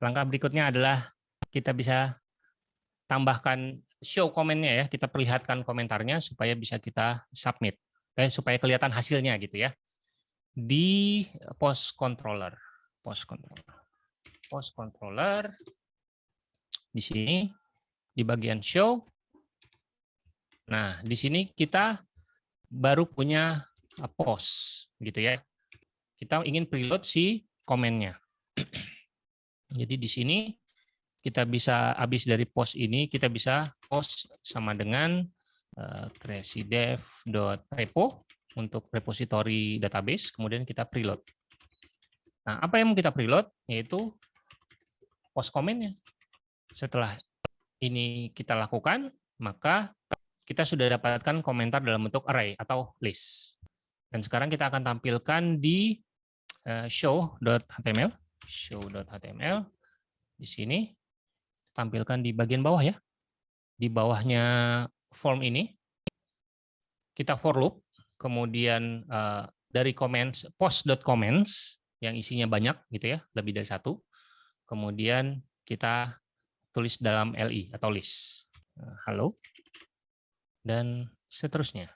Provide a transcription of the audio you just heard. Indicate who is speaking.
Speaker 1: langkah berikutnya adalah kita bisa tambahkan show komennya ya, kita perlihatkan komentarnya supaya bisa kita submit, eh, supaya kelihatan hasilnya gitu ya. Di post controller, post controller, post controller di sini di bagian show. Nah, di sini kita baru punya post gitu ya. Kita ingin preload si komennya. Jadi di sini kita bisa habis dari post ini kita bisa post sama dengan uh, creacydev.repo untuk repository database, kemudian kita preload. Nah, apa yang kita preload? Yaitu post komennya. Setelah ini kita lakukan, maka kita sudah dapatkan komentar dalam bentuk array atau list. Dan sekarang kita akan tampilkan di uh, show.html, show.html. Di sini tampilkan di bagian bawah ya. Di bawahnya form ini kita for loop, kemudian uh, dari comments post.comments yang isinya banyak gitu ya, lebih dari satu. Kemudian kita tulis dalam li atau list. Halo. Dan seterusnya.